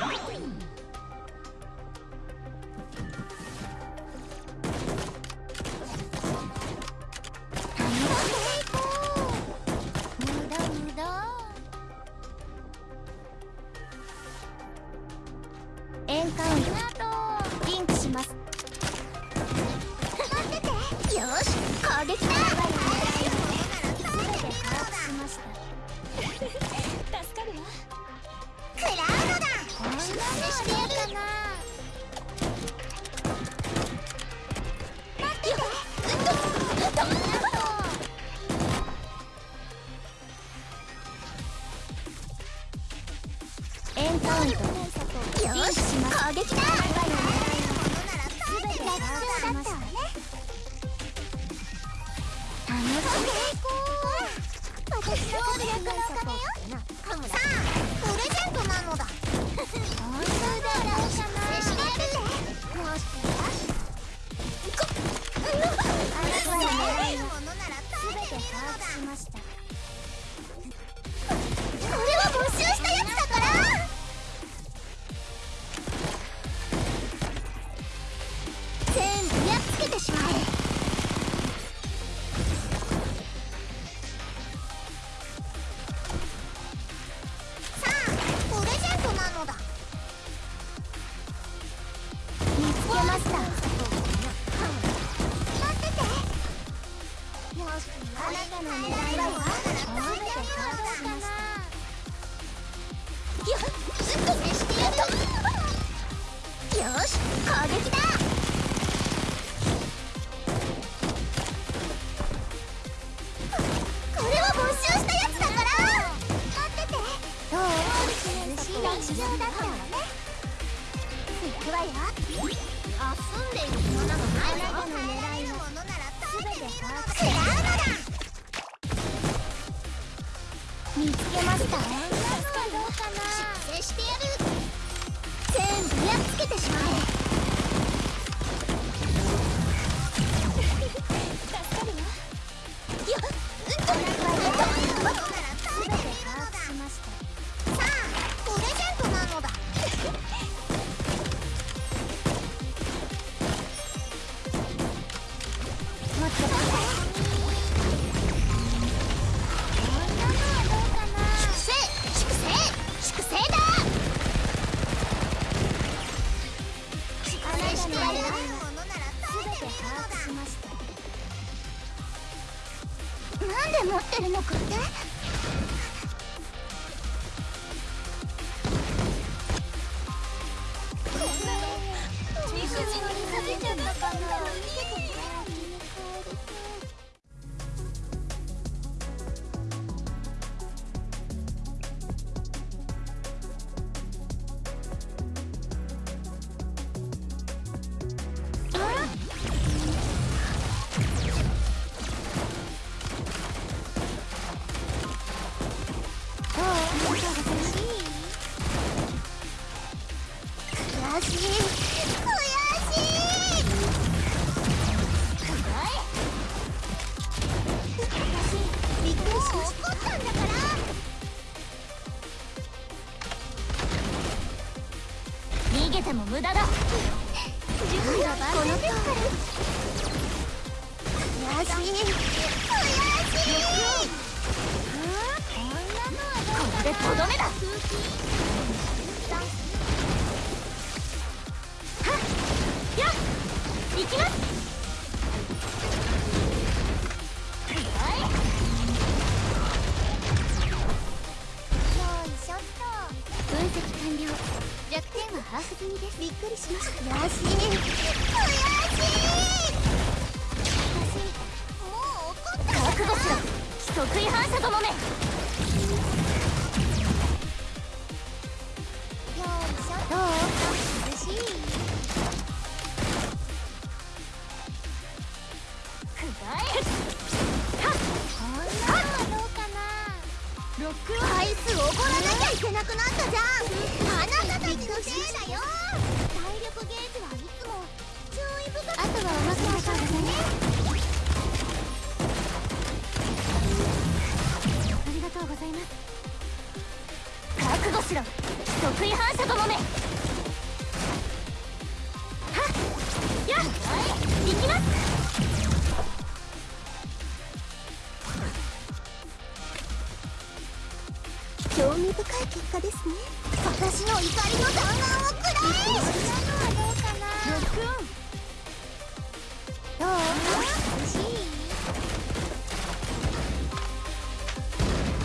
Let's go. 遊んでいる暇などないわ見つけましたこんなのはどうかな出世してやる全部やっつけてしまえ分析完了。弱点ハーフ組ですびっくりしました悔しい。悔しい。私もう怒った覚悟しろ規則違反者ともめよい。しょどう涼しい。くらえ少なくなったじゃん。あなたたちのせいだよ。体力ゲージはいつも注意深く。あとはおまけだからね私の怒りの弾丸をくらえそんなのはどうかなロッどう欲しい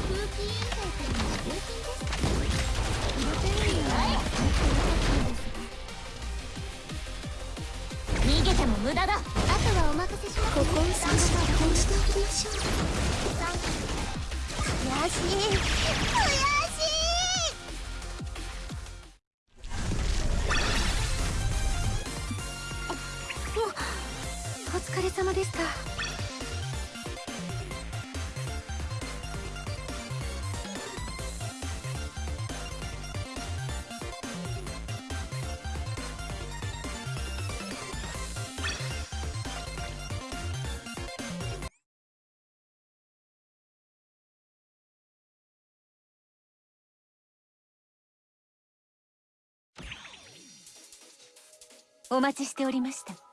空気委員会からの礼品ですプロテインは持ってなかったんですが逃げても無駄だあとはお任せしますここに参加し加工しておきましょう。よしでお待ちしておりました。